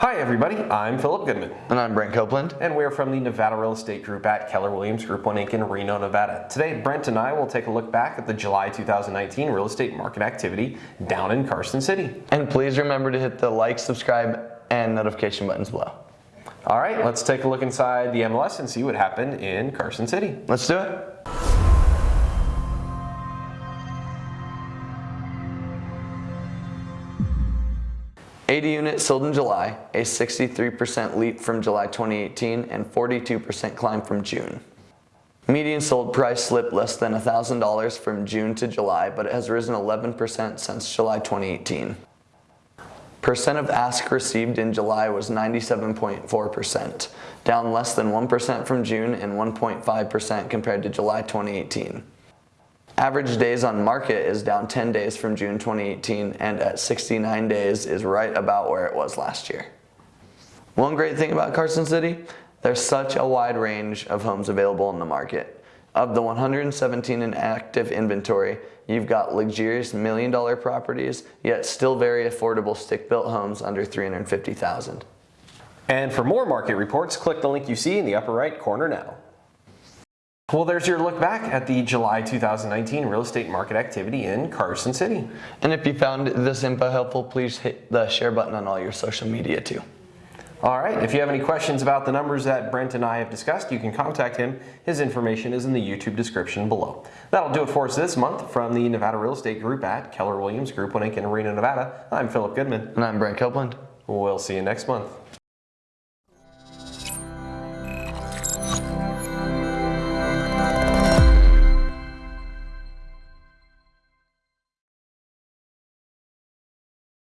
Hi everybody, I'm Philip Goodman. And I'm Brent Copeland. And we're from the Nevada Real Estate Group at Keller Williams Group 1 Inc. in Reno, Nevada. Today, Brent and I will take a look back at the July 2019 real estate market activity down in Carson City. And please remember to hit the like, subscribe, and notification buttons below. All right, let's take a look inside the MLS and see what happened in Carson City. Let's do it. Eighty units sold in July, a 63% leap from July 2018 and 42% climb from June. Median sold price slipped less than $1,000 from June to July, but it has risen 11% since July 2018. Percent of ask received in July was 97.4%, down less than 1% from June and 1.5% compared to July 2018. Average days on market is down 10 days from June 2018 and at 69 days is right about where it was last year. One great thing about Carson City, there's such a wide range of homes available in the market. Of the 117 in active inventory, you've got luxurious million dollar properties, yet still very affordable stick-built homes under 350,000. And for more market reports, click the link you see in the upper right corner now. Well, there's your look back at the July 2019 real estate market activity in Carson City. And if you found this info helpful, please hit the share button on all your social media too. All right, if you have any questions about the numbers that Brent and I have discussed, you can contact him. His information is in the YouTube description below. That'll do it for us this month from the Nevada Real Estate Group at Keller Williams Group 1 Inc. in Reno, Nevada. I'm Philip Goodman. And I'm Brent Copeland. We'll see you next month.